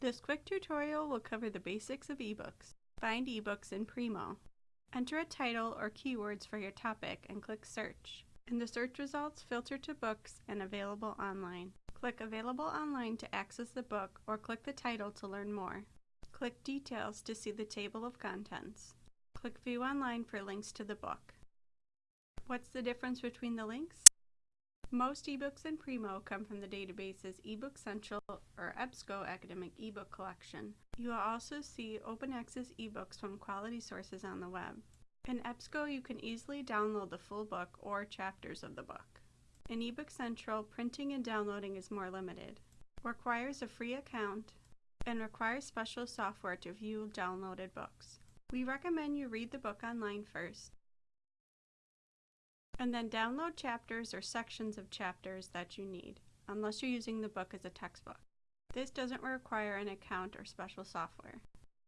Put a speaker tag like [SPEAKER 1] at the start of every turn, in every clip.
[SPEAKER 1] This quick tutorial will cover the basics of ebooks. Find ebooks in Primo. Enter a title or keywords for your topic and click search. In the search results, filter to books and available online. Click available online to access the book or click the title to learn more. Click details to see the table of contents. Click view online for links to the book. What's the difference between the links? Most ebooks in Primo come from the databases eBook Central or EBSCO Academic eBook Collection. You will also see open access ebooks from quality sources on the web. In EBSCO, you can easily download the full book or chapters of the book. In eBook Central, printing and downloading is more limited, requires a free account, and requires special software to view downloaded books. We recommend you read the book online first, and then download chapters or sections of chapters that you need, unless you're using the book as a textbook. This doesn't require an account or special software.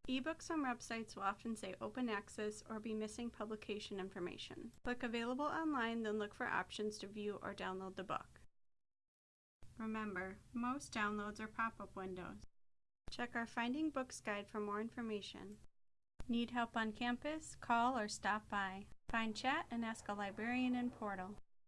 [SPEAKER 1] Ebooks on websites will often say open access or be missing publication information. Click available online, then look for options to view or download the book. Remember, most downloads are pop-up windows. Check our Finding Books guide for more information. Need help on campus? Call or stop by. Find chat and ask a librarian in Portal.